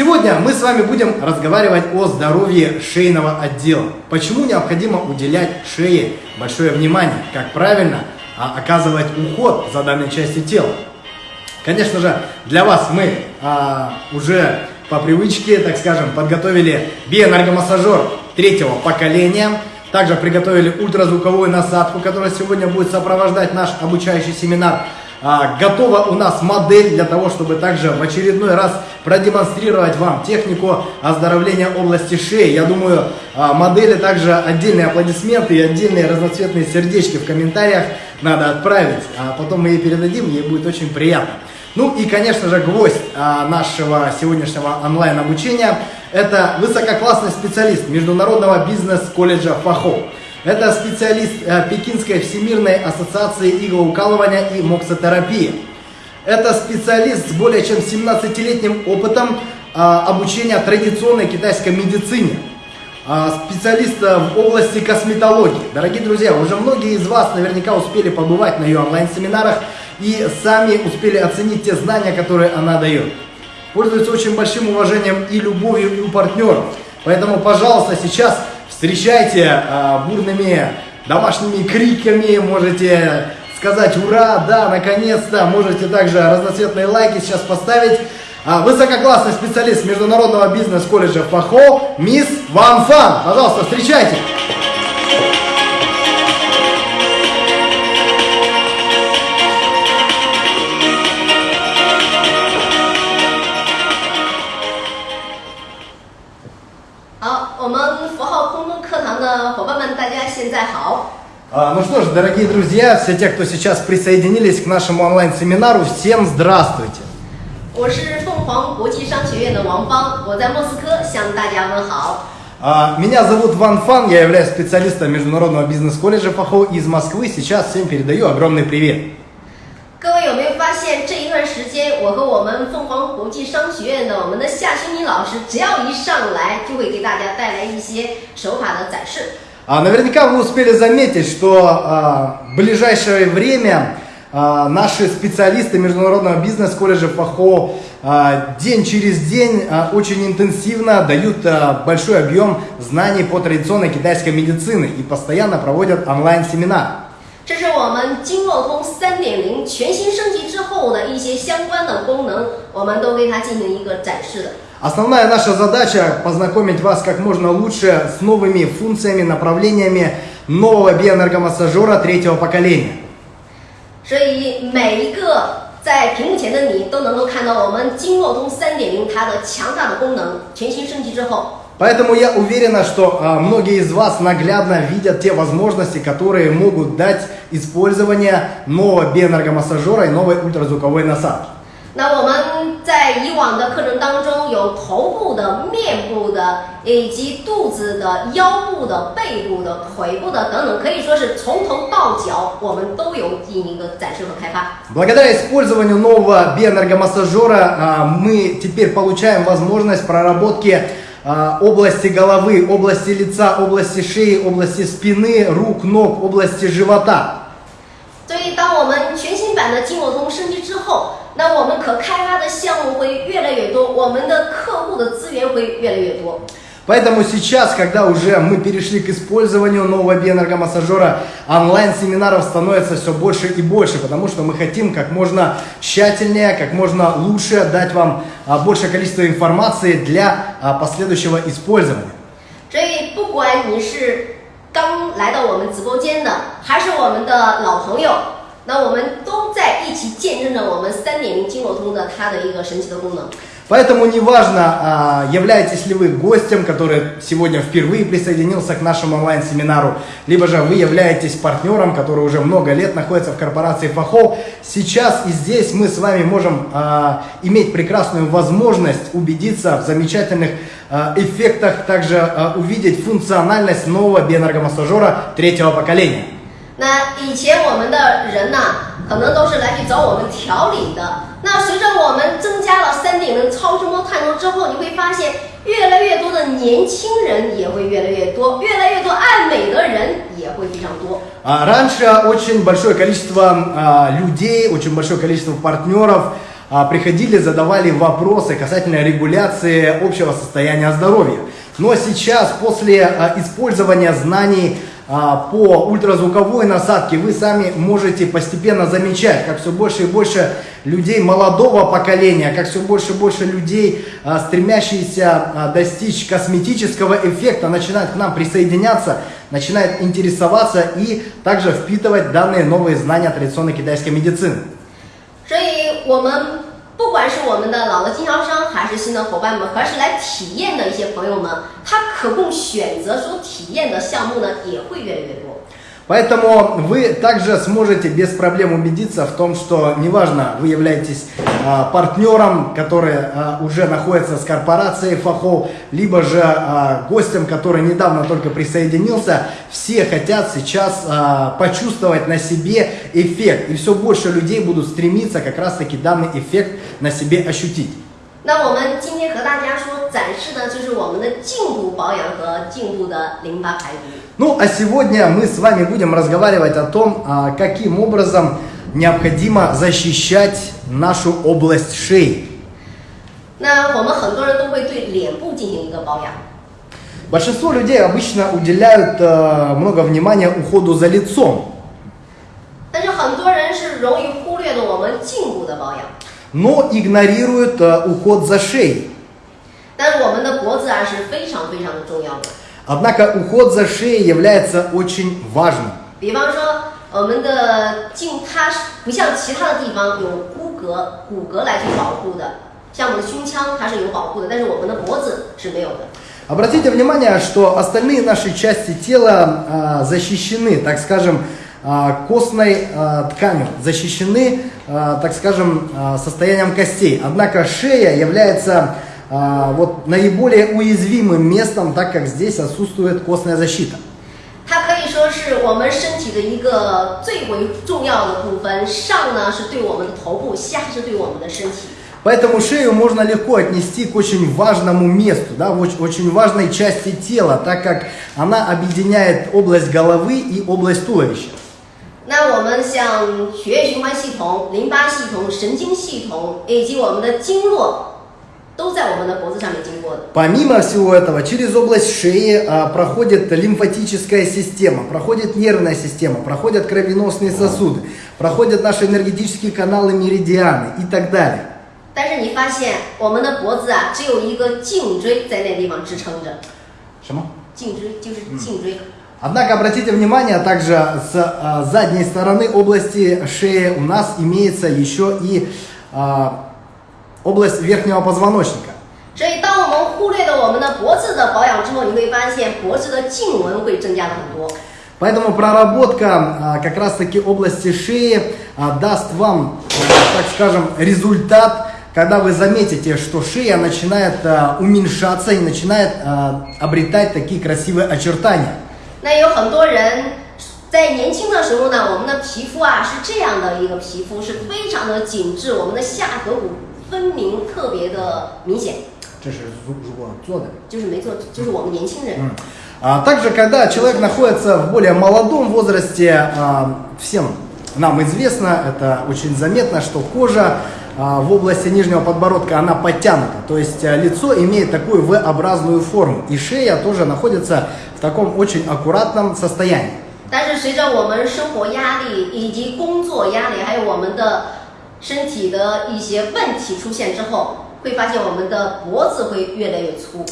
Сегодня мы с вами будем разговаривать о здоровье шейного отдела. Почему необходимо уделять шее большое внимание, как правильно а, оказывать уход за данной частью тела. Конечно же, для вас мы а, уже по привычке, так скажем, подготовили биоэнергомассажер третьего поколения. Также приготовили ультразвуковую насадку, которая сегодня будет сопровождать наш обучающий семинар. А, готова у нас модель для того, чтобы также в очередной раз продемонстрировать вам технику оздоровления области шеи. Я думаю, а, модели также отдельные аплодисменты и отдельные разноцветные сердечки в комментариях надо отправить, а потом мы ей передадим, ей будет очень приятно. Ну и, конечно же, гвоздь а, нашего сегодняшнего онлайн-обучения – это высококлассный специалист Международного бизнес-колледжа ФАХО. Это специалист а, Пекинской Всемирной ассоциации иглоукалывания и моксотерапии. Это специалист с более чем 17-летним опытом а, обучения традиционной китайской медицине. А, специалист в области косметологии. Дорогие друзья, уже многие из вас наверняка успели побывать на ее онлайн-семинарах и сами успели оценить те знания, которые она дает. Пользуется очень большим уважением и любовью у партнеров. Поэтому, пожалуйста, сейчас встречайте э, бурными домашними криками, можете сказать «Ура!», «Да!», наконец-то!», можете также разноцветные лайки сейчас поставить. А, высококлассный специалист Международного бизнес-колледжа ФАХО, мисс Ван Фан. Пожалуйста, встречайте! 们，大家现在好。А, ну что ж, дорогие друзья, все те, кто сейчас присоединились к нашему онлайн-семинару, всем здравствуйте. 我是凤凰国际商学院的王芳，我在莫斯科向大家问好。А, меня зовут Ван Фан, я являюсь специалистом Международного бизнес-колледжа ФАХО из Москвы. Сейчас всем передаю огромный привет. 各位有没有发现，这一段时间，我和我们凤凰国际商学院的我们的夏青妮老师，只要一上来，就会给大家带来一些手法的展示。 А наверняка вы успели заметить, что а, в ближайшее время а, наши специалисты Международного бизнес-колледжа ФАХО а, день через день а, очень интенсивно дают а, большой объем знаний по традиционной китайской медицине и постоянно проводят онлайн-семинар. 这是我们经络通三点零全新升级之后的一些相关的功能，我们都为它进行一个展示的。 Основная наша задача познакомить вас как можно лучше с новыми функциями, направлениями нового биоэнергомассажера третьего поколения. 所以每一个在屏幕前的你都能够看到我们经络通三点零它的强大的功能，全新升级之后。Поэтому я уверена, что а, многие из вас наглядно видят те возможности, которые могут дать использование нового биоэнергомассажера и новой ультразвуковой насадки. 那我们 在以往的课程当中，有头部的、面部的，以及肚子的、腰部的、背部的、腿部的等等，可以说是从头到脚，我们都有进行一个展示和开发。Благодаря использованию нового биоэнергомассажера а, мы теперь получаем возможность проработки области головы, области лица, области шеи, области спины, рук, ног, области живота. 所以，当我们全新版的经络通升级之后， 那我们可开发的项目会越来越多，我们的客户的资源会越来越多。Поэтому сейчас, когда уже мы перешли к использованию нового биоэнергомассажера, онлайн-семинаров становится все больше и больше, потому что мы хотим как можно тщательнее, как можно лучше дать вам а, большее количество информации для а, последующего использования. 所以，不管你是刚来到我们直播间的，还是我们的老朋友， 那我们都在一起见证着我们三点零经络通的它的一个神奇的功能。Поэтому неважно, а, являетесь ли вы гостем, который сегодня впервые присоединился к нашему онлайн-семинару, либо же вы являетесь партнером, который уже много лет находится в корпорации Фахов. Сейчас и здесь мы с вами можем а, иметь прекрасную возможность убедиться в замечательных а, эффектах, также увидеть функциональность нового биоэнергомассажера третьего поколения. 那以前我们的人呢，可能都是来去找我们调理的。那随着我们增加了三点零超声波探头之后，你会发现越来越多的年轻人也会越来越多，越来越多爱美的人也会非常多。А раньше очень большое количество а, людей, очень большое количество партнеров а, приходили, задавали вопросы касательно регуляции общего состояния здоровья. Но сейчас, после а, использования знаний а, по ультразвуковой насадке, вы сами можете постепенно замечать, как все больше и больше людей молодого поколения, как все больше и больше людей, а, стремящиеся а, достичь косметического эффекта, начинают к нам присоединяться, начинают интересоваться и также впитывать данные новые знания традиционной китайской медицины. 所以我们 不管是我们的老的经销商，还是新的伙伴们，还是来体验的一些朋友们，他可供选择所体验的项目呢，也会越来越多。Поэтому вы также сможете без проблем убедиться в том, что неважно, вы являетесь а, партнером, который а, уже находится с корпорацией Фахов, либо же а, гостем, который недавно только присоединился, все хотят сейчас а, почувствовать на себе эффект. И все больше людей будут стремиться как раз таки данный эффект на себе ощутить. 那我们今天和大家说展示的就是我们的颈部保养和颈部的淋巴排毒。 Ну, а сегодня мы с вами будем разговаривать о том, а, каким образом необходимо защищать нашу область шеи. 那我们很多人都会对脸部进行一个保养， Большинство людей обычно уделяют э, много внимания уходу за лицом, 但是很多人是容易忽略了我们颈部的保养。 но игнорируют э, уход за шеей. 但是我们的脖子啊是非常非常的重要的。 Однако уход за шеей является очень важным. 比方说，我们的颈它是不像其他的地方有骨骼骨骼来去保护的，像我们的胸腔它是有保护的，但是我们的脖子是没有的。 Обратите внимание, что остальные наши части тела а, защищены, так скажем, а, костной а, тканью, защищены, а, так скажем, а, состоянием костей. Однако шея является а, вот наиболее уязвимым местом, так как здесь отсутствует костная защита. 它可以说是我们身体的一个最为重要的部分，上呢是对我们的头部，下是对我们的身体。 Поэтому шею можно легко отнести к очень важному месту, да, в оч- очень важной части тела, так как она объединяет область головы и область туловища. 那我们像血液循环系统、淋巴系统、神经系统以及我们的经络， 都在我们的脖子上面经过的。 Помимо всего этого, через область шеи а, проходит лимфатическая система, проходит нервная система, проходят кровеносные сосуды, проходят наши энергетические каналы, меридианы и так далее. 但是你发现我们的脖子啊，只有一个颈椎在那地方支撑着， Шама? 颈椎就是颈椎。 Однако обратите внимание, также с а, задней стороны области шеи у нас имеется еще и а, область верхнего позвоночника. 所以，当我们忽略了我们的脖子的保养之后，你会发现脖子的颈纹会增加了很多。 Поэтому проработка а, как раз таки области шеи а, даст вам, а, так скажем, результат, когда вы заметите, что шея начинает а, уменьшаться и начинает а, обретать такие красивые очертания. 那有很多人在年轻的时候呢，我们的皮肤啊是这样的一个皮肤，是非常的紧致，我们的下颌骨 分明特别的明显，这是如如果做的。就是没错，就是我们年轻人。 А также, когда человек находится в более молодом возрасте, а, всем нам известно, это очень заметно, что кожа а, в области нижнего подбородка, она подтянута. То есть а, лицо имеет такую V-образную форму. И шея тоже находится в таком очень аккуратном состоянии. 但是随着我们生活压力以及工作压力，还有我们的 身体的一些问题出现之后，会发现我们的脖子会越来越粗。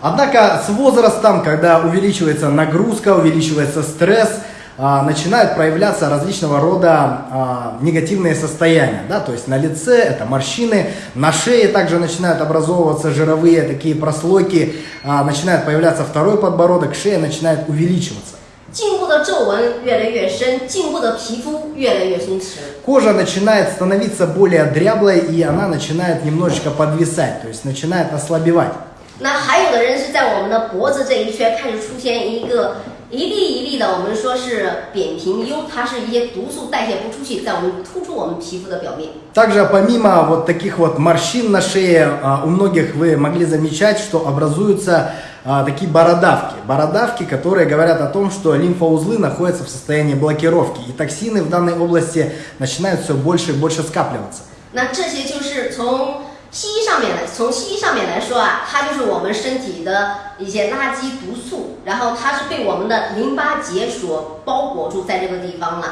Однако с возрастом, когда увеличивается нагрузка, увеличивается стресс, а, начинают проявляться различного рода а, негативные состояния. Да? То есть на лице это морщины, на шее также начинают образовываться жировые такие прослойки, а, начинает появляться второй подбородок, шея начинает увеличиваться. 颈部的皱纹越来越深，颈部的皮肤越来越松弛。 Кожа начинает становиться более дряблой и она начинает немножечко подвисать, то есть начинает ослабевать. 那还有的人是在我们的脖子这一圈开始出现一个 一粒一粒的，我们说是扁平疣，它是一些毒素代谢不出去，在我们突出我们皮肤的表面。 Также помимо вот таких вот морщин на шее, а, у многих вы могли замечать, что образуются а, такие бородавки. Бородавки, которые говорят о том, что лимфоузлы находятся в состоянии блокировки. И токсины в данной области начинают все больше и больше скапливаться. 那这些就是 从 西医上面来，从西医上面来说啊，它就是我们身体的一些垃圾毒素，然后它是被我们的淋巴结所包裹住在这个地方了。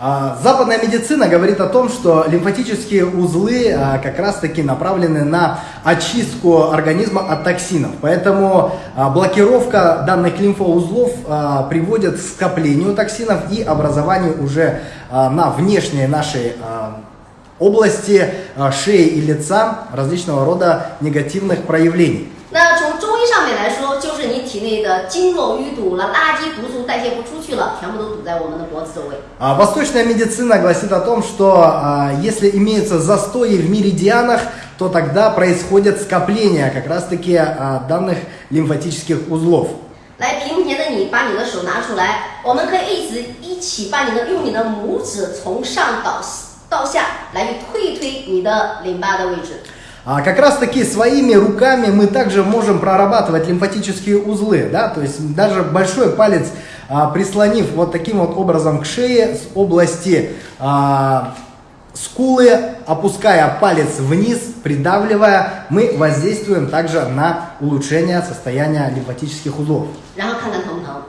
А, Западная медицина говорит о том, что лимфатические узлы а, как раз-таки направлены на очистку организма от токсинов. Поэтому а, блокировка данных лимфоузлов а, приводит к скоплению токсинов и образованию уже а, на внешней нашей а, области а, шеи и лица различного рода негативных проявлений. 那从中医上面来说，就是你体内的经络淤堵了，垃圾毒素代谢不出去了，全部都堵在我们的脖子周围。 А, Восточная медицина гласит о том, что а, если имеются застои в меридианах, то тогда происходит скопление как раз-таки а, данных лимфатических узлов. 来，屏幕前的你，把你的手拿出来，我们可以一直一起把你的用你的拇指从上到 到下来去推一推你的淋巴的位置。 А, как раз-таки своими руками мы также можем прорабатывать лимфатические узлы, да, то есть даже большой палец а, прислонив вот таким вот образом к шее с области а, скулы, опуская палец вниз, придавливая, мы воздействуем также на улучшение состояния лимфатических узлов. 然后看看疼不疼。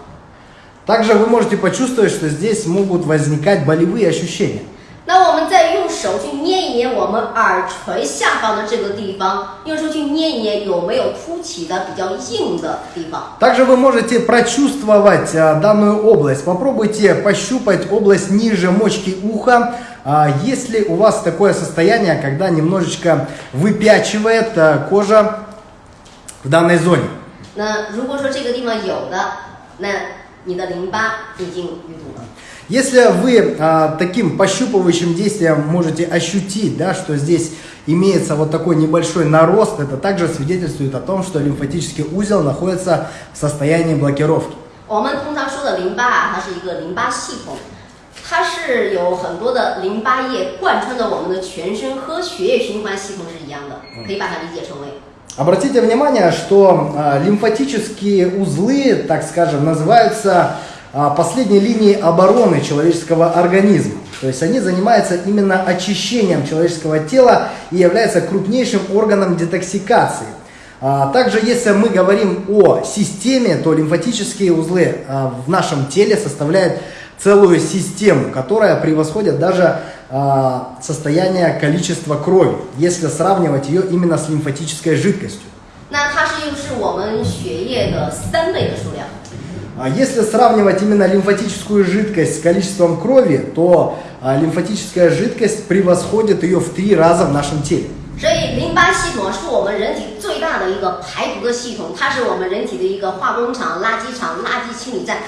Также вы можете почувствовать, что здесь могут возникать болевые ощущения. 那我们再用手去捏一捏我们耳垂下方的这个地方，用手去捏一捏有没有凸起的比较硬的地方。 Также вы можете прочувствовать а, данную область. Попробуйте пощупать область ниже мочки уха. А, если у вас такое состояние, когда немножечко выпячивает а, кожа в данной зоне. 那如果说这个地方有的，那 你的淋巴已经淤堵了。 Если вы а, таким пощупывающим действием можете ощутить, да, что здесь имеется вот такой небольшой нарост, это также свидетельствует о том, что лимфатический узел находится в состоянии блокировки. 我们通常说的淋巴啊，它是一个淋巴系统，它是有很多的淋巴液贯穿着我们的全身，和血液循环系统是一样的，可以把它理解成为 Обратите внимание, что а, лимфатические узлы, так скажем, называются а, последней линией обороны человеческого организма. То есть они занимаются именно очищением человеческого тела и являются крупнейшим органом детоксикации. А, Также, если мы говорим о системе, то лимфатические узлы в нашем теле составляют целую систему, которая превосходит даже а, состояние количества крови, если сравнивать ее именно с лимфатической жидкостью. 那它是又是我们血液的三倍的数量。 А Если сравнивать именно лимфатическую жидкость с количеством крови, то а, лимфатическая жидкость превосходит ее в три раза в нашем теле. 所以淋巴系统是我们人体最大的一个排毒的系统，它是我们人体的一个化工厂、垃圾场、垃圾清理站。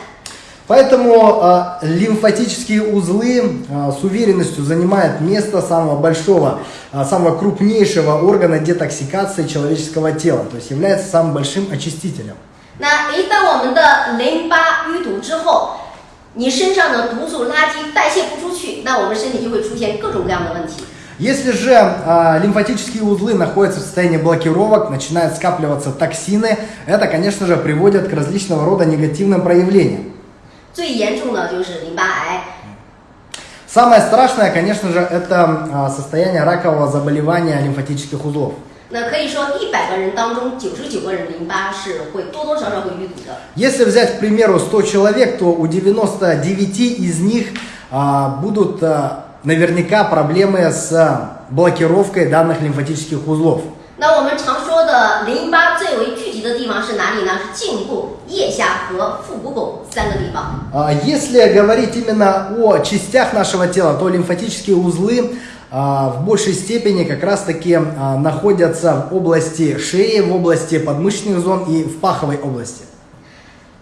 Поэтому а, лимфатические узлы а, с уверенностью занимают место самого большого, а, самого крупнейшего органа детоксикации человеческого тела, то есть является самым большим очистителем. 那一旦我们的淋巴淤堵之后，你身上的毒素、垃圾代谢不出去，那我们身体就会出现各种各样的问题。 Если же а, лимфатические узлы находятся в состоянии блокировок, начинают скапливаться токсины, это, конечно же, приводит к различного рода негативным проявлениям. 最严重的就是淋巴癌。 Самое страшное, конечно же, это а, состояние ракового заболевания лимфатических узлов. 那可以说，一百个人当中，九十九个人淋巴是会多多少少会淤堵的。 Если взять, к примеру, 100 человек, то у 99 из них а, будут а, наверняка проблемы с а, блокировкой данных лимфатических узлов. 那我们常说的淋巴最为聚集的地方是哪里呢？是颈部、腋下和腹股沟三个地方。 А, Если говорить именно о частях нашего тела, то лимфатические узлы а, в большей степени как раз-таки а, находятся в области шеи, в области подмышечных зон и в паховой области.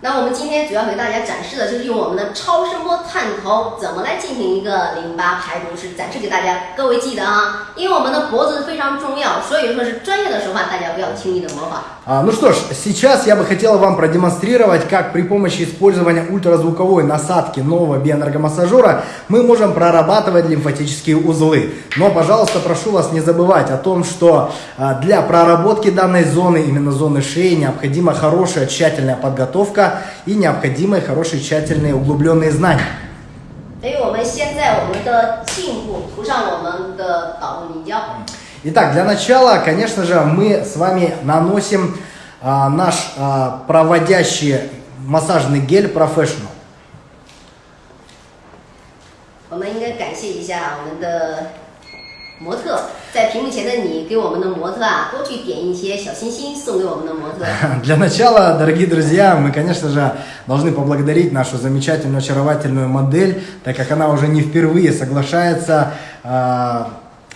那我们今天主要给大家展示的就是用我们的超声波探头怎么来进行一个淋巴排毒，是展示给大家。各位记得啊，因为我们的脖子非常重要，所以说是专业的手法，大家不要轻易的模仿。 А, Ну что ж, сейчас я бы хотел вам продемонстрировать, как при помощи использования ультразвуковой насадки нового биоэнергомассажера мы можем прорабатывать лимфатические узлы. Но, пожалуйста, прошу вас не забывать о том, что а, для проработки данной зоны, именно зоны шеи, необходима хорошая тщательная подготовка и необходимы хорошие тщательные углубленные знания. 所以我们先在我们的颈部涂上我们的导入凝胶。 Итак, для начала, конечно же, мы с вами наносим а, наш а, проводящий массажный гель Professional. 我们应该感谢一下我们的模特， 在屏幕前的你给我们的模特啊多去点一些小心心送给我们的模特。 Для начала, дорогие друзья, мы, конечно же, должны поблагодарить нашу замечательную, очаровательную модель, так как она уже не впервые соглашается а,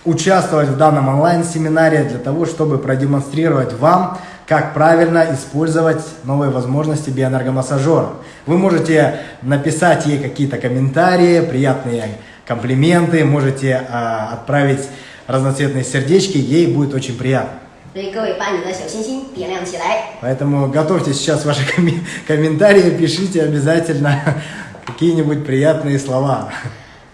участвовать в данном онлайн-семинаре для того, чтобы продемонстрировать вам, как правильно использовать новые возможности биоэнергомассажера. Вы можете написать ей какие-то комментарии, приятные комплименты, можете а, отправить разноцветные сердечки, ей будет очень приятно. Поэтому готовьте сейчас ваши комментарии, пишите обязательно какие-нибудь приятные слова.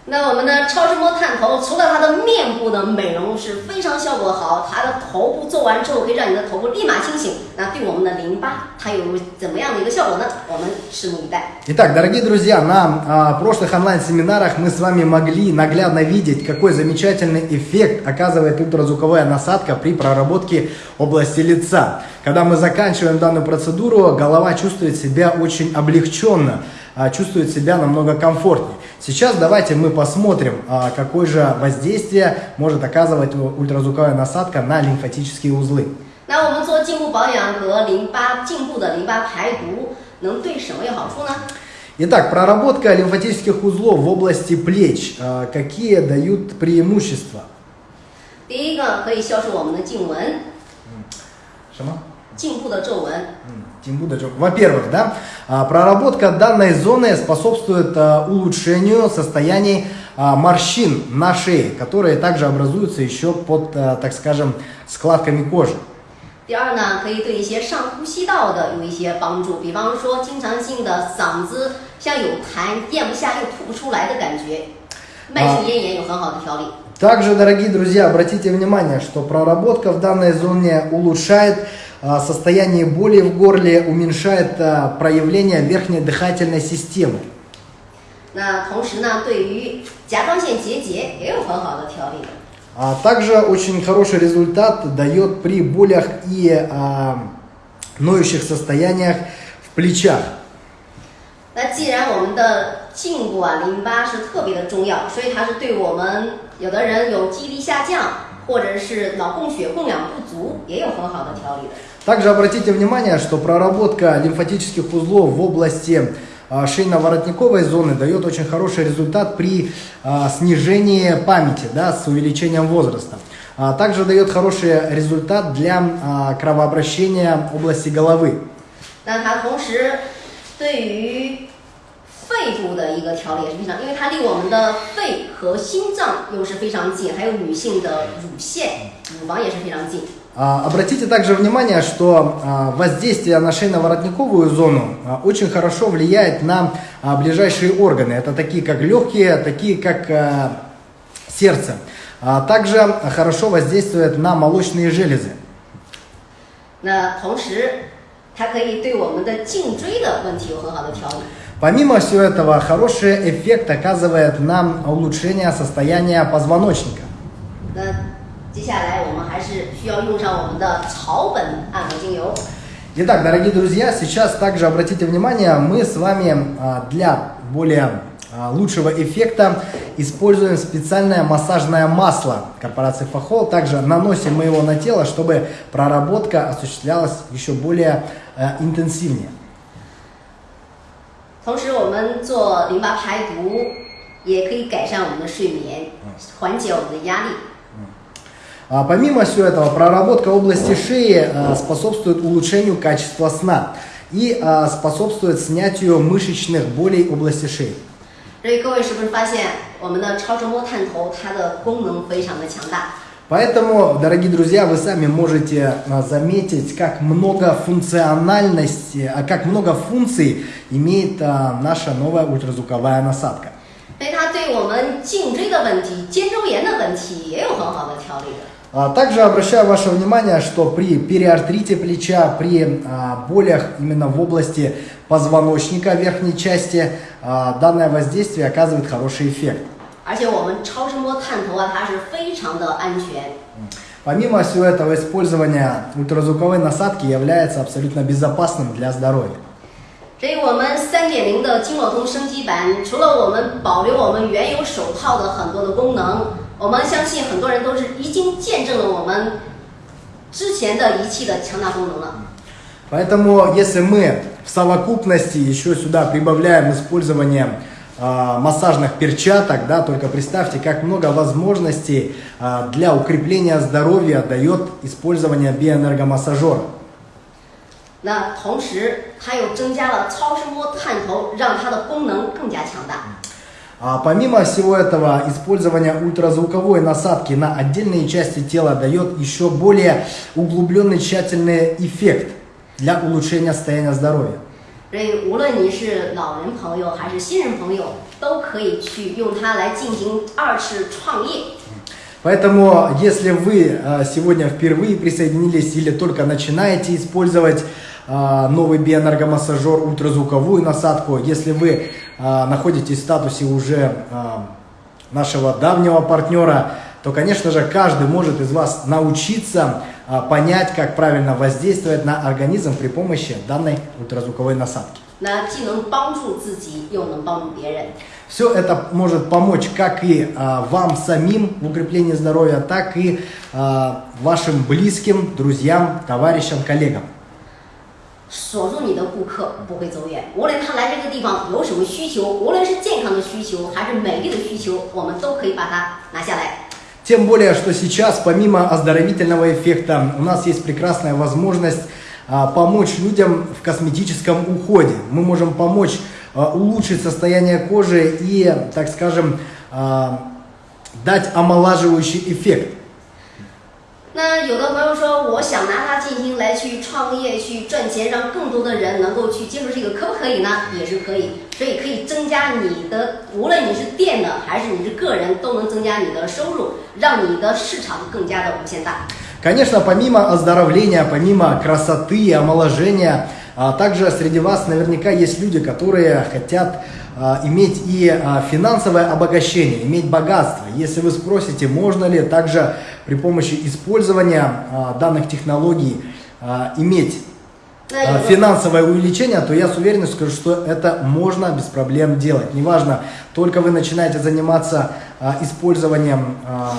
那我们的超声波探头，除了它的面部的美容是非常效果好，它的头部做完之后可以让你的头部立马清醒。那对我们的淋巴，它有怎么样的一个效果呢？我们拭目以待。 Итак, дорогие друзья, на а, прошлых онлайн-семинарах мы с вами могли наглядно видеть, какой замечательный эффект оказывает ультразвуковая насадка при проработке области лица. Когда мы заканчиваем данную процедуру, голова чувствует себя очень облегченно, а, чувствует себя намного комфортнее. Сейчас давайте мы посмотрим, а, какое же воздействие может оказывать ультразвуковая насадка на лимфатические узлы. 那我们做颈部保养和淋巴颈部的淋巴排毒，能对什么有好处呢？ Итак, проработка лимфатических узлов в области плеч. а, Какие дают преимущества? 第一个可以消除我们的颈纹， Что? 颈部的皱纹。 Тим Будачев. Во-первых, да, а, проработка данной зоны способствует а, улучшению состояний а, морщин на шее, которые также образуются еще под, а, так скажем, складками кожи. 第二呢，可以对一些上呼吸道的有一些帮助，比方说经常性的嗓子像有痰，咽不下又吐不出来的感觉，慢性咽炎有很好的调理。 Также, дорогие друзья, обратите внимание, что проработка в данной зоне улучшает а, состояние боли в горле, уменьшает а, проявление верхней дыхательной системы. 那同时呢，对于甲状腺结节也有很好的调理。 А также очень хороший результат дает при болях и а, ноющих состояниях в плечах. 那既然我们的颈部啊淋巴是特别的重要，所以它是对我们有的人有记忆力下降， 或者是脑供血供氧不足，也有很好的调理的。 Также обратите внимание, что проработка лимфатических узлов в области а, шейно-воротниковой зоны дает очень хороший результат при а, снижении памяти, да, с увеличением возраста. А также дает хороший результат для а, кровообращения области головы. 那它同时对于 肺部的一个调理也是非常，因为它离我们的肺和心脏又是非常近，还有女性的乳腺、乳房也是非常近。 А, Обратите также внимание, что а, воздействие на шейно-воротниковую зону а, очень хорошо влияет на а, ближайшие органы. Это такие как легкие, такие как а, сердце. А Также хорошо воздействует на молочные железы. 那同时，它可以对我们的颈椎的问题有很好的调理。 Помимо всего этого, хороший эффект оказывает нам улучшение состояния позвоночника. Итак, дорогие друзья, сейчас также обратите внимание, мы с вами а, для более а, лучшего эффекта используем специальное массажное масло корпорации Фахол. Также наносим мы его на тело, чтобы проработка осуществлялась еще более а, интенсивнее. 同时，我们做淋巴排毒，也可以改善我们的睡眠，缓解我们的压力。 А, Помимо всего этого, проработка области шеи а, способствует улучшению качества сна и а, способствует снятию мышечных болей области шеи. 所以各位是不是发现我们的超声波探头它的功能非常的强大？ Поэтому, дорогие друзья, вы сами можете а, заметить, как много функциональности, а как много функций имеет а, наша новая ультразвуковая насадка. 所以它对我们颈椎的问题、肩周炎的问题也有很好的调理的。 А Также обращаю ваше внимание, что при периартрите плеча, при а, болях именно в области позвоночника верхней части, а, данное воздействие оказывает хороший эффект. 而且我们超声波探头啊，它是非常的安全。 Помимо всего этого, использование ультразвуковой насадки является абсолютно безопасным для здоровья. 所以，我们三点零的经络通升级版，除了我们保留我们原有手套的很多的功能，我们相信很多人都是已经见证了我们之前的仪器的强大功能了。 Поэтому, если мы в совокупности еще сюда прибавляем использование а, массажных перчаток, да, только представьте, как много возможностей а, для укрепления здоровья дает использование биоэнергомассажера. 那同时，它又增加了超声波探头，让它的功能更加强大。 А помимо всего этого, использование ультразвуковой насадки на отдельные части тела дает еще более углубленный тщательный эффект для улучшения состояния здоровья. 所以，无论你是老人朋友还是新人朋友，都可以去用它来进行二次创业。 Поэтому, если вы э, сегодня впервые присоединились или только начинаете использовать э, новый биоэнергомассажер, ультразвуковую насадку, если вы э, находитесь в статусе уже э, нашего давнего партнера, то, конечно же, каждый может из вас научиться э, понять, как правильно воздействовать на организм при помощи данной ультразвуковой насадки. 那既能帮助自己，又能帮助别人。 Все это может помочь как и а, вам самим в укреплении здоровья, так и а, вашим близким, друзьям, товарищам, коллегам. 锁住你的顾客不会走远，无论他来这个地方有什么需求，无论是健康的需求还是美丽的需求，我们都可以把它拿下来。 Тем более, что сейчас, помимо оздоровительного эффекта, у нас есть прекрасная возможность а, помочь людям в косметическом уходе. Мы можем помочь а, улучшить состояние кожи и, так скажем, а, дать омолаживающий эффект. 那有的朋友说，我想拿它进行来去创业、去赚钱，让更多的人能够去接触这个，可不可以呢？也是可以，所以可以增加你的，无论你是店的还是你是个人，都能增加你的收入，让你的市场更加的无限大。 Конечно, помимо оздоровления, помимо красоты и омоложения, а, также среди вас наверняка есть люди, которые хотят а, иметь и а, финансовое обогащение, иметь богатство. Если вы спросите, можно ли также при помощи использования а, данных технологий а, иметь 那 а, 有的 финансовое увеличение, то я с уверенностью скажу, что это можно без проблем делать. Неважно, только вы начинаете заниматься а, использованием а,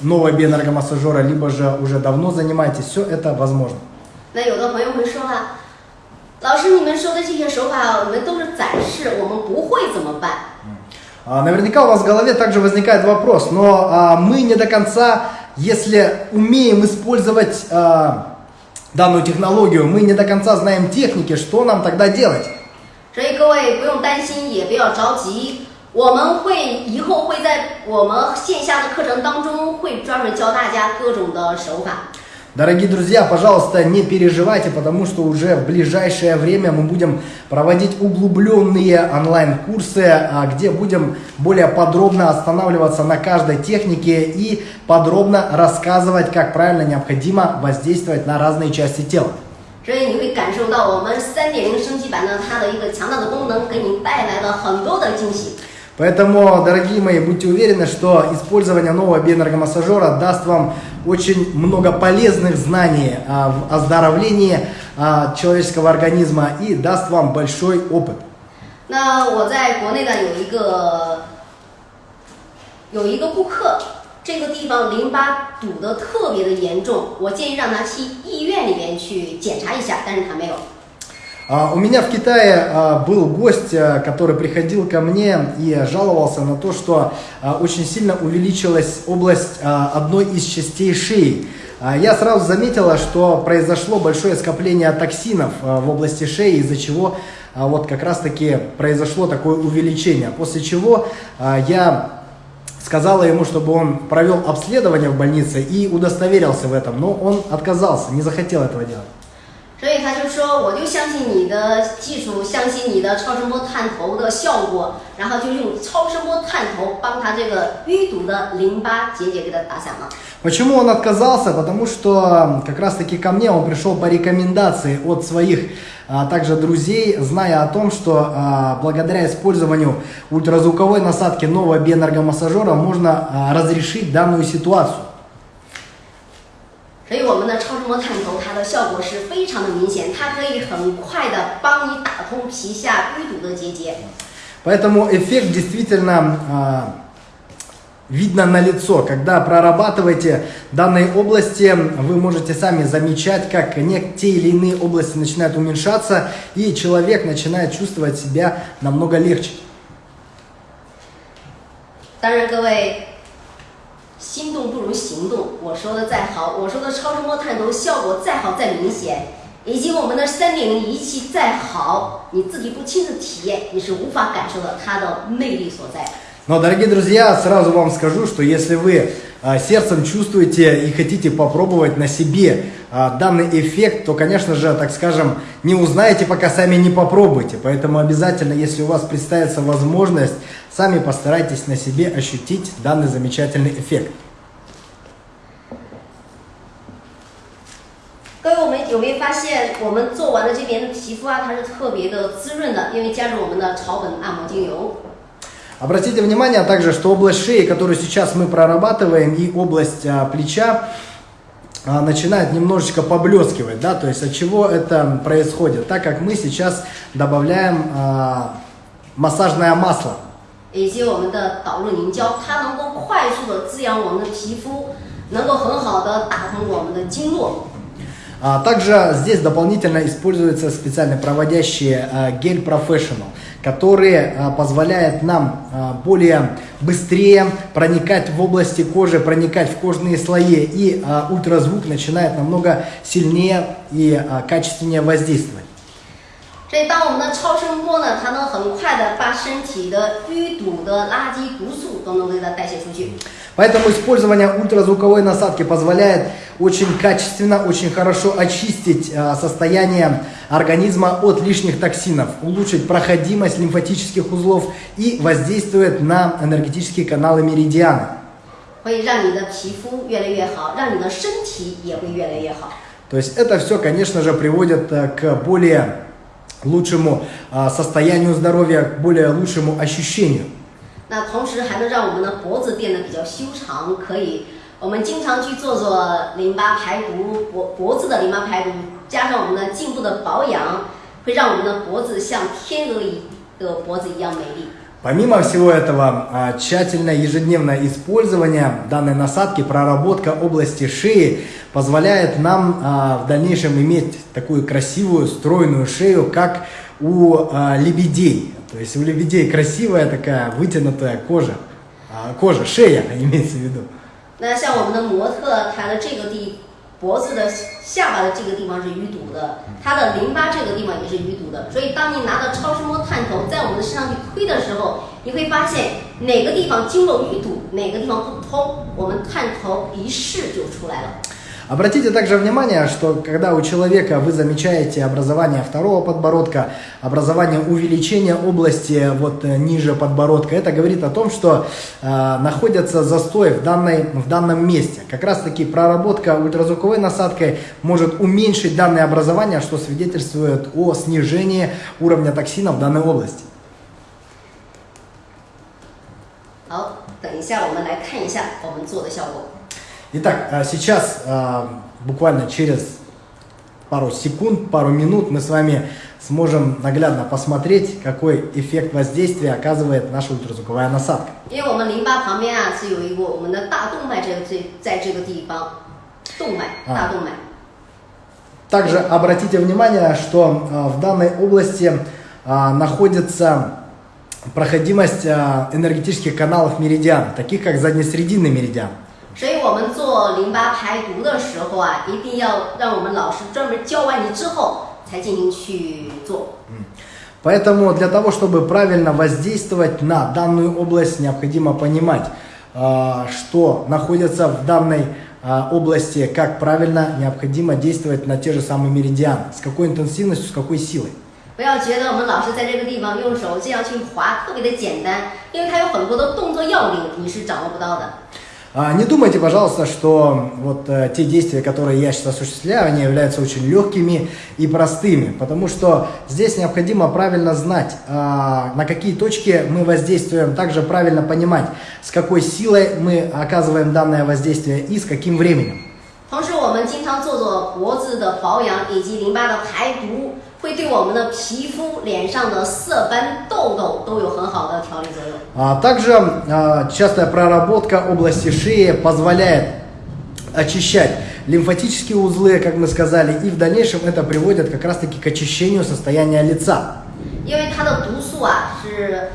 нового биоэнергомассажера, либо же уже давно занимаетесь, все это возможно. 那有的朋友会说了， 老师，你们说的这些手法，我们都是展示，我们不会怎么办？ А, Наверняка у вас в голове также возникает вопрос, но а, мы не до конца, если умеем использовать а, данную технологию, мы не до конца знаем техники, что нам тогда делать? 所以各位不用担心，也不要着急，我们会以后会在我们线下的课程当中会专门教大家各种的手法。 Дорогие друзья, пожалуйста, не переживайте, потому что уже в ближайшее время мы будем проводить углубленные онлайн-курсы, а, где будем более подробно останавливаться на каждой технике и подробно рассказывать, как правильно необходимо воздействовать на разные части тела. 所以你会感受到我们三点零升级版呢，它的一个强大的功能，给你带来了很多的惊喜。 Поэтому, дорогие мои, будьте уверены, что использование нового биоэнергомассажера даст вам очень много полезных знаний а, в оздоровлении а, человеческого организма и даст вам большой опыт. 那我在国内呢有一个有一个顾客，这个地方淋巴堵得特别的严重，我建议让他去医院里边去检查一下，但是他没有。 А, У меня в Китае а, был гость, а, который приходил ко мне и жаловался на то, что очень сильно увеличилась область одной из частей шеи. Я сразу заметила, что произошло большое скопление токсинов в области шеи, из-за чего вот как раз-таки произошло такое увеличение. После чего я сказала ему, чтобы он провел обследование в больнице и удостоверился в этом, но он отказался, не захотел этого делать. 所以他就说，我就相信你的技术，相信你的超声波探头的效果，然后就用超声波探头帮他这个淤堵的淋巴结节给他打散了。 Почему он отказался? Потому что м, как раз таки ко мне он пришел по рекомендации от своих а, также друзей, зная о том, что а, благодаря использованию ультразвуковой насадки нового биоэнергомассажера можно а, разрешить данную ситуацию. 所以我们的超声波探头，它的效果是非常的明显，它可以很快的帮你打通皮下淤堵的结节。 Поэтому эффект действительно а, видно на лицо. Когда прорабатываете данные области, вы можете сами замечать, как не, те или иные области начинают уменьшаться, и человек начинает чувствовать себя намного легче. 当然，各位， 心动不如行动。我说的再好，我说的超声波探头效果再好再明显，以及我们的三点零仪器再好，你自己不亲自体验，你是无法感受到它的魅力所在。 Но, дорогие друзья, сразу вам скажу, что если вы а, сердцем чувствуете и хотите попробовать на себе а, данный эффект, то, конечно же, так скажем, не узнаете, пока сами не попробуете. Поэтому обязательно, если у вас представится возможность, сами постарайтесь на себе ощутить данный замечательный эффект. 各位，我们有没有发现，我们做完了这边的皮肤啊，它是特别的滋润的，因为加入我们的草本按摩精油。 Обратите внимание также, что область шеи, которую сейчас мы прорабатываем, и область а, плеча а, начинает немножечко поблескивать, да, то есть от чего это происходит, так как мы сейчас добавляем а, массажное масло. 以及我们的导入凝胶，它能够快速的滋养我们的皮肤，能够很好的打通我们的经络。 А, Также здесь дополнительно используется специальный проводящий а, гель Professional, который а, позволяет нам а, более быстрее проникать в области кожи, проникать в кожные слои, и а, ультразвук начинает намного сильнее и качественнее воздействовать. 所以，当我们的超声波呢，它能很快的把身体的淤堵的垃圾毒素都能给它代谢出去。 Поэтому использование ультразвуковой насадки позволяет очень качественно, очень хорошо очистить а, состояние организма от лишних токсинов, улучшить проходимость лимфатических узлов и воздействует на энергетические каналы меридиана. 会让你的皮肤越来越好，让你的身体也会越来越好。 То есть это все, конечно же, приводит а, к более лучшему а, состоянию здоровья, к более лучшему ощущению. 那同时还能让我们的脖子变得比较修长，可以我们经常去做做淋巴排毒，脖脖子的淋巴排毒，加上我们的颈部的保养，会让我们的脖子像天鹅一的脖子一样美丽。 Помимо всего этого, а, тщательное ежедневное использование данной насадки, проработка области шеи позволяет нам а, в дальнейшем иметь такую красивую, стройную шею, как у а, лебедей. То есть у лебедей красивая такая вытянутая кожа, А, кожа, шея имеется в виду. 那像我们的模特，她的这个地 脖子的下巴的这个地方是淤堵的，它的淋巴这个地方也是淤堵的。所以当你拿到超声波探头在我们的身上去推的时候，你会发现哪个地方经络淤堵，哪个地方不通，我们探头一试就出来了。Обратите также внимание, что когда у человека вы замечаете образование второго подбородка, образование увеличения области вот э, ниже подбородка, это говорит о том, что э, находится застой в, данной, в данном месте. Как раз таки проработка ультразвуковой насадкой может уменьшить данное образование, что свидетельствует о снижении уровня токсинов в данной области. 好，等一下我们来看一下我们做的效果。 Итак, э, сейчас э, буквально через пару секунд, пару минут мы с вами сможем наглядно посмотреть, какой эффект воздействия оказывает наша ультразвуковая насадка. А. Также обратите внимание, что э, в данной области находится проходимость энергетических каналов меридиан, таких как заднесрединный меридиан. 所以我们做淋巴排毒的时候啊，一定要让我们老师专门教完你之后才进行去做。 Поэтому для того, чтобы правильно воздействовать на данную область, необходимо понимать, а, что находится в данной а, области, как правильно необходимо действовать на те же самые меридианы, с какой интенсивностью, с какой силой. 不要觉得我们老师在这个地方用手这样去划特别的简单，因为它有很多的动作要领你是掌握不到的。 А, Не думайте, пожалуйста, что вот э, те действия, которые я сейчас осуществляю, они являются очень легкими и простыми, потому что здесь необходимо правильно знать, а, на какие точки мы воздействуем, также правильно понимать, с какой силой мы оказываем данное воздействие и с каким временем. 同时，我 我们经常做做脖子的保养以及淋巴的排毒， 会对我们的皮肤、脸上的色斑、痘痘都有很好的调理作用。 А также а, частая проработка области шеи позволяет очищать лимфатические узлы, как мы сказали, и в дальнейшем это приводит как раз-таки к очищению состояния лица. 因为它的毒素啊是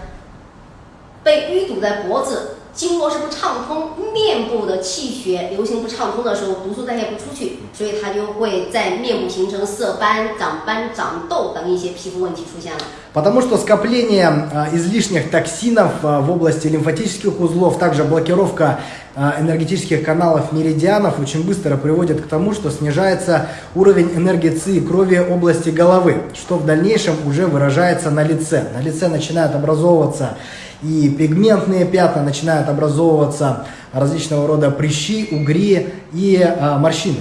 被淤堵在脖子， 经络是不畅通，面部的气血流行不畅通的时候，毒素代谢不出去，所以它就会在面部形成色斑、长斑、长痘等一些皮肤问题出现了。 Потому что скопление а, излишних токсинов а, в области лимфатических узлов, также блокировка а, энергетических каналов меридианов очень быстро приводит к тому, что снижается уровень энергии ЦИ и крови области головы, что в дальнейшем уже выражается на лице. На лице начинают образовываться и пигментные пятна, начинают образовываться различного рода прыщи, угри и а, морщины.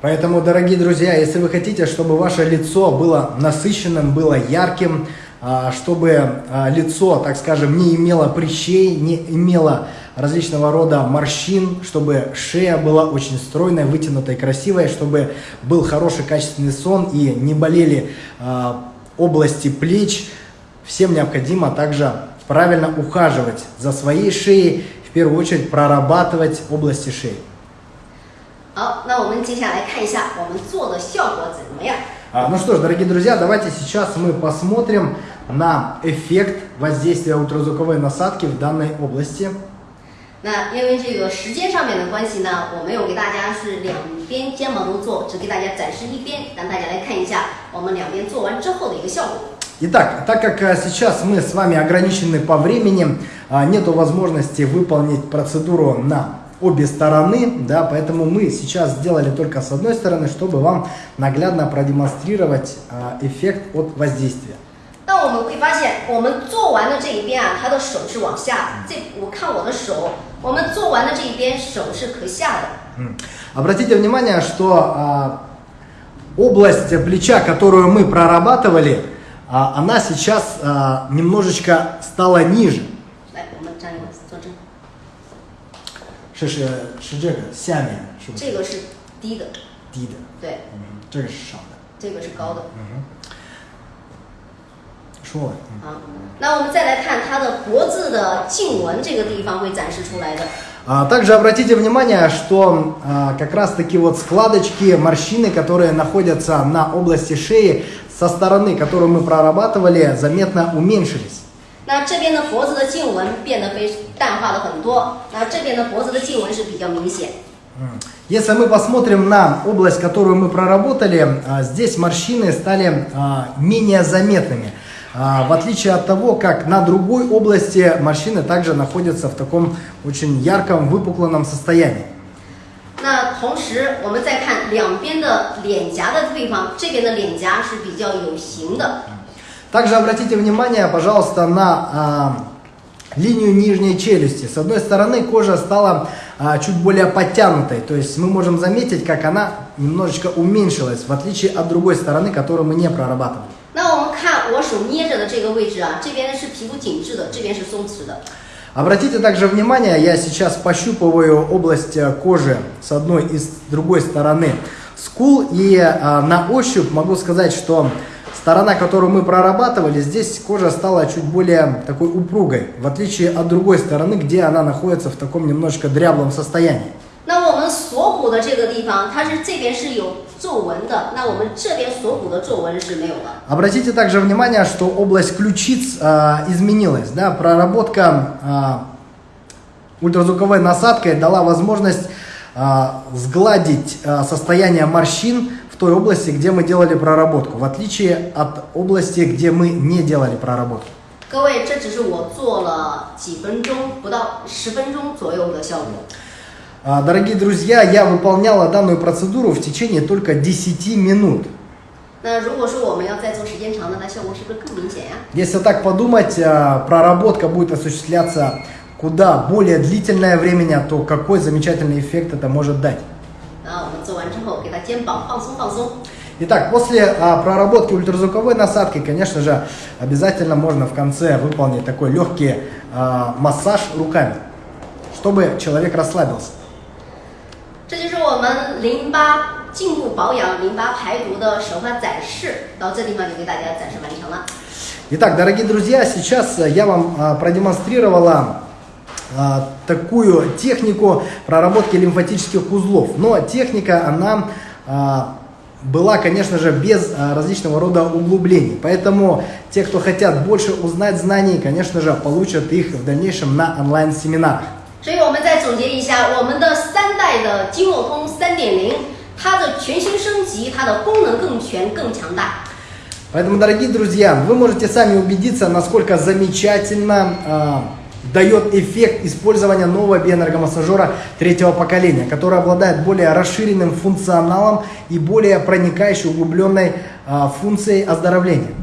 Поэтому, дорогие друзья, если вы хотите, чтобы ваше лицо было насыщенным, было ярким, чтобы а, лицо, так скажем, не имело прыщей, не имело различного рода морщин, чтобы шея была очень стройной, вытянутой, красивой, чтобы был хороший качественный сон и не болели а, области плеч, всем необходимо также правильно ухаживать за своей шеей, в первую очередь прорабатывать области шеи. 好，那我们接下来看一下我们做的效果怎么样。 А, Ну что ж, дорогие друзья, давайте сейчас мы посмотрим на эффект воздействия ультразвуковой насадки в данной области. 那因为这个时间上面的关系呢，我没有给大家是两边肩膀都做，只给大家展示一边，让大家来看一下我们两边做完之后的一个效果。 Итак, так как а, сейчас мы с вами ограничены по времени, а, нету возможности выполнить процедуру на обе стороны, да, поэтому мы сейчас сделали только с одной стороны, чтобы вам наглядно продемонстрировать а, эффект от воздействия. 那我们会发现，我们做完的这一边啊，他的手是往下，这我看我的手，我们做完的这一边手是可下的。 М. Обратите внимание, что а, область плеча, которую мы прорабатывали, а, она сейчас а, немножечко стала ниже. 是是是这个下面是不是这个是低的，低的？对，嗯，这个是少的。这个是高的。说了，嗯。啊，那我们再来看它的脖子的颈纹这个地方会展示出来的。 А, Также обратите внимание, что а, как раз таки вот складочки, морщины, которые находятся на области шеи, со стороны, которую мы прорабатывали, заметно уменьшились. 那这边的脖子的颈纹变得非淡化了很多，那这边的脖子的颈纹是比较明显。 Если мы посмотрим на область, которую мы проработали, а, здесь морщины стали а, менее заметными. А, В отличие от того, как на другой области морщины также находятся в таком очень ярком, выпуклом состоянии. 那同时，我们再看两边的脸颊的地方，这边的脸颊是比较有型的， Также обратите внимание, пожалуйста, на а, линию нижней челюсти. С одной стороны кожа стала а, чуть более подтянутой, то есть мы можем заметить, как она немножечко уменьшилась, в отличие от другой стороны, которую мы не прорабатывали. 那我们看我手捏着的这个位置啊，这边是皮肤紧致的，这边是松弛的。 Обратите также внимание, я сейчас пощупываю область э, кожи с одной и с другой стороны скул, и а, на ощупь могу сказать, что сторона, которую мы прорабатывали, здесь кожа стала чуть более такой упругой, в отличие от другой стороны, где она находится в таком немножко дряблом состоянии. 那我们锁骨的这个地方，它是这边是有皱纹的，那我们这边锁骨的皱纹是没有的。 Обратите также внимание, что область ключиц а, изменилась, да, проработка а, ультразвуковой насадкой дала возможность а, сгладить а, состояние морщин в той области, где мы делали проработку, в отличие от области, где мы не делали проработку. 各位，这只是我做了几分钟，不到十分钟左右的效果。 А, Дорогие друзья, я выполняла данную процедуру в течение только 10 минут. 那如果说我们要再做时间长的，那效果是不是更明显呀、 Если так подумать, а, проработка будет осуществляться куда более длительное время, то какой замечательный эффект это может дать. 那我们做完之 肩膀放松放松。 Итак, после а, проработки ультразвуковой насадки, конечно же, обязательно можно в конце выполнить такой легкий а, массаж руками, чтобы человек расслабился. 这就是我们淋巴颈部保养、淋巴排毒的手法展示，到这地方就给大家展示完成了。 Итак, дорогие друзья, сейчас э, я вам а, продемонстрировала а, такую технику проработки лимфатических узлов. Но техника, она а, была, конечно же, без а, различного рода углублений. Поэтому те, кто хотят больше узнать знаний, конечно же, получат их в дальнейшем на онлайн-семинарах. 所以我们再总结一下，我们的三代的经络通三点零，它的全新升级，它的功能更全、更强大。 Поэтому, дорогие друзья, вы можете сами убедиться, насколько замечательно а, дает эффект использования нового биоэнергомассажера третьего поколения, который обладает более расширенным функционалом и более проникающей, углубленной а, функцией оздоровления.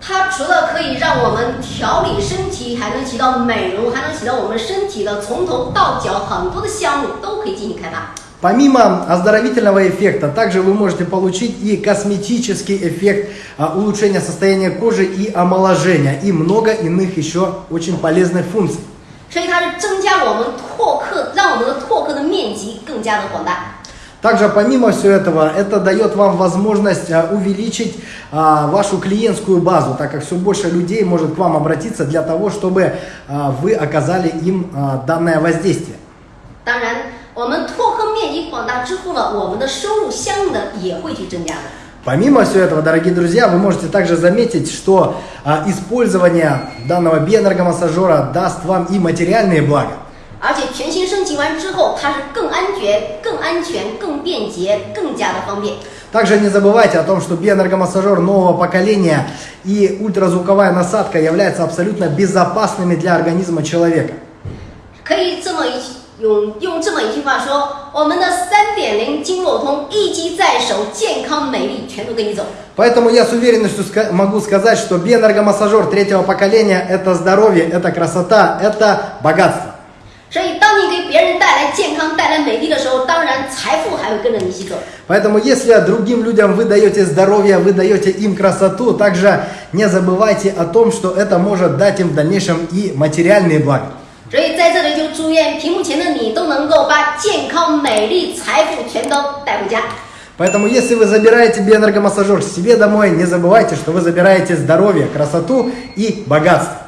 它除了可以让我们调理身体，还能起到美容，还能起到我们身体的从头到脚很多的项目都可以进行开发。 Помимо оздоровительного эффекта, также вы можете получить и косметический эффект а, улучшения состояния кожи и омоложения, и много иных еще очень полезных функций. 所以它是增加我们拓客，让我们的拓客的面积更加的广大。 Также помимо всего этого, это дает вам возможность а, увеличить а, вашу клиентскую базу, так как все больше людей может к вам обратиться для того, чтобы а, вы оказали им а, данное воздействие. 当然，我们拓客面积广大之后呢，我们的收入相应的也会去增加的。 Помимо всего этого, дорогие друзья, вы можете также заметить, что а, использование данного биоэнергомассажера даст вам и материальные блага. 而且全新升级完之后，它是更安全、更安全、更便捷、更加的方便。 Также не забывайте о том, что биоэнергомассажер нового поколения и ультразвуковая насадка являются абсолютно безопасными для организма человека. 可以这么一 用用这么一句话说：我们的三点零经络通一机在手，健康美丽全都跟你走。 Поэтому я с уверенностью ска- могу сказать, что биоэнергомассажер третьего поколения – это здоровье, это красота, это богатство. 所以，当你给别人带来健康、带来美丽的时候，当然财富还会跟着你一起走。 Поэтому если другим людям вы даете здоровье, вы даете им красоту, также не забывайте о том, что это может дать им в дальнейшем и материальные блага. 所以，在这里就祝愿屏幕前的你都能够把健康、美丽、财富全都带回家。 Поэтому если вы забираете биоэнергомассажер себе домой, не забывайте, что вы забираете здоровье, красоту и богатство.